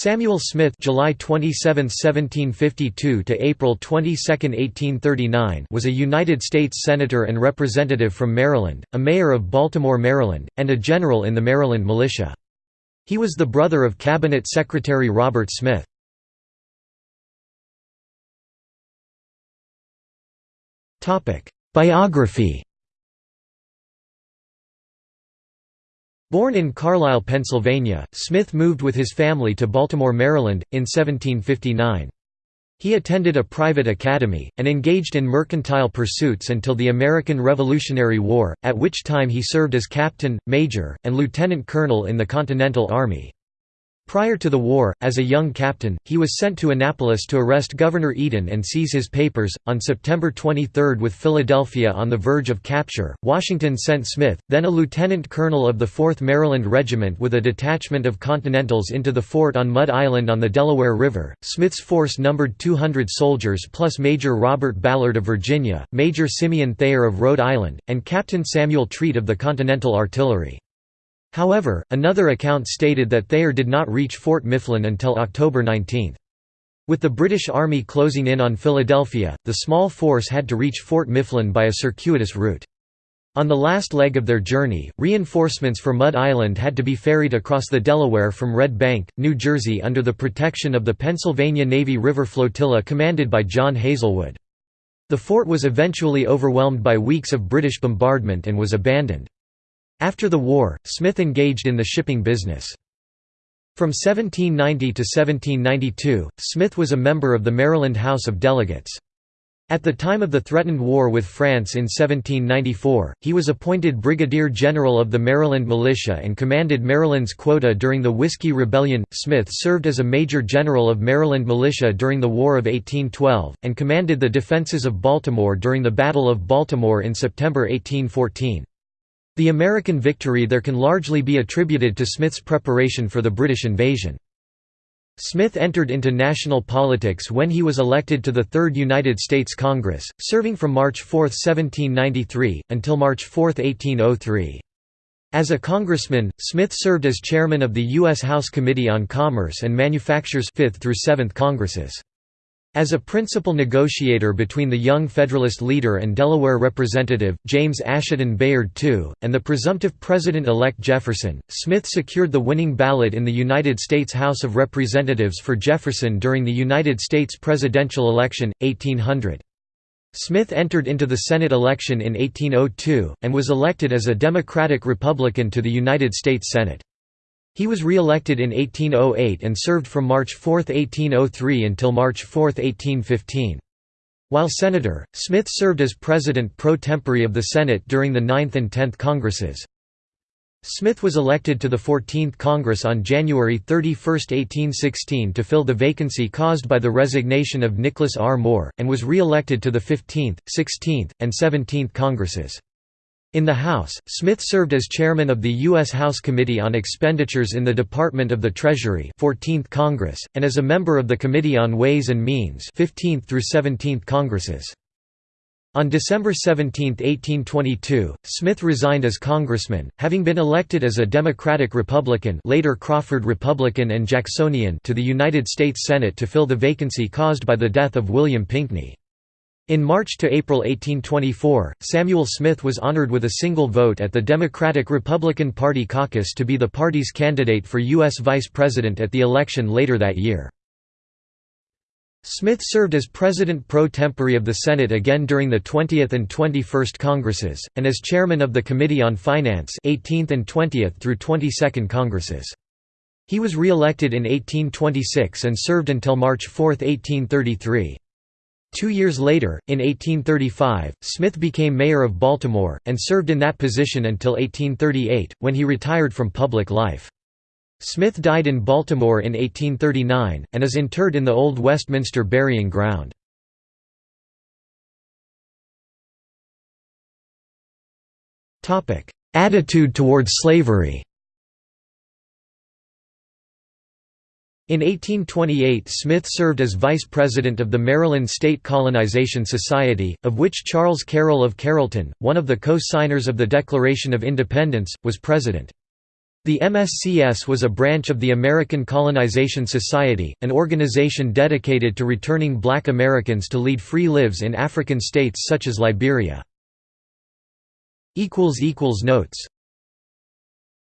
Samuel Smith July 27, 1752 to April 22, 1839 was a United States Senator and Representative from Maryland, a mayor of Baltimore, Maryland, and a general in the Maryland militia. He was the brother of Cabinet Secretary Robert Smith. Biography Born in Carlisle, Pennsylvania, Smith moved with his family to Baltimore, Maryland, in 1759. He attended a private academy, and engaged in mercantile pursuits until the American Revolutionary War, at which time he served as captain, major, and lieutenant colonel in the Continental Army. Prior to the war, as a young captain, he was sent to Annapolis to arrest Governor Eden and seize his papers. On September 23 with Philadelphia on the verge of capture, Washington sent Smith, then a lieutenant colonel of the 4th Maryland Regiment with a detachment of Continentals into the fort on Mud Island on the Delaware River. Smith's force numbered 200 soldiers plus Major Robert Ballard of Virginia, Major Simeon Thayer of Rhode Island, and Captain Samuel Treat of the Continental Artillery. However, another account stated that Thayer did not reach Fort Mifflin until October 19. With the British Army closing in on Philadelphia, the small force had to reach Fort Mifflin by a circuitous route. On the last leg of their journey, reinforcements for Mud Island had to be ferried across the Delaware from Red Bank, New Jersey under the protection of the Pennsylvania Navy River Flotilla commanded by John Hazelwood. The fort was eventually overwhelmed by weeks of British bombardment and was abandoned. After the war, Smith engaged in the shipping business. From 1790 to 1792, Smith was a member of the Maryland House of Delegates. At the time of the threatened war with France in 1794, he was appointed Brigadier General of the Maryland Militia and commanded Maryland's quota during the Whiskey Rebellion. Smith served as a Major General of Maryland Militia during the War of 1812, and commanded the defenses of Baltimore during the Battle of Baltimore in September 1814. The American victory there can largely be attributed to Smith's preparation for the British invasion. Smith entered into national politics when he was elected to the Third United States Congress, serving from March 4, 1793, until March 4, 1803. As a congressman, Smith served as chairman of the U.S. House Committee on Commerce and Manufactures 5th through 7th Congresses. As a principal negotiator between the young Federalist leader and Delaware Representative, James Asheton Bayard II, and the presumptive President-elect Jefferson, Smith secured the winning ballot in the United States House of Representatives for Jefferson during the United States presidential election, 1800. Smith entered into the Senate election in 1802, and was elected as a Democratic-Republican to the United States Senate. He was re-elected in 1808 and served from March 4, 1803 until March 4, 1815. While senator, Smith served as president pro tempore of the Senate during the 9th and 10th Congresses. Smith was elected to the 14th Congress on January 31, 1816 to fill the vacancy caused by the resignation of Nicholas R. Moore, and was re-elected to the 15th, 16th, and 17th Congresses. In the House, Smith served as chairman of the U.S. House Committee on Expenditures in the Department of the Treasury 14th Congress, and as a member of the Committee on Ways and Means 15th through 17th Congresses. On December 17, 1822, Smith resigned as congressman, having been elected as a Democratic-Republican later Crawford Republican and Jacksonian to the United States Senate to fill the vacancy caused by the death of William Pinkney. In March to April 1824, Samuel Smith was honored with a single vote at the Democratic-Republican Party caucus to be the party's candidate for U.S. vice president at the election later that year. Smith served as president pro tempore of the Senate again during the 20th and 21st Congresses, and as chairman of the Committee on Finance 18th and 20th through 22nd Congresses. He was re-elected in 1826 and served until March 4, 1833. Two years later, in 1835, Smith became mayor of Baltimore, and served in that position until 1838, when he retired from public life. Smith died in Baltimore in 1839, and is interred in the Old Westminster Burying Ground. Attitude towards slavery In 1828 Smith served as vice president of the Maryland State Colonization Society, of which Charles Carroll of Carrollton, one of the co-signers of the Declaration of Independence, was president. The MSCS was a branch of the American Colonization Society, an organization dedicated to returning black Americans to lead free lives in African states such as Liberia. Notes